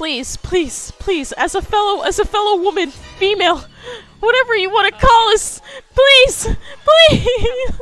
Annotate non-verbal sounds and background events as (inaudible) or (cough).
please, please, please, as a fellow, as a fellow woman, female, whatever you want to call us, please, please. (laughs)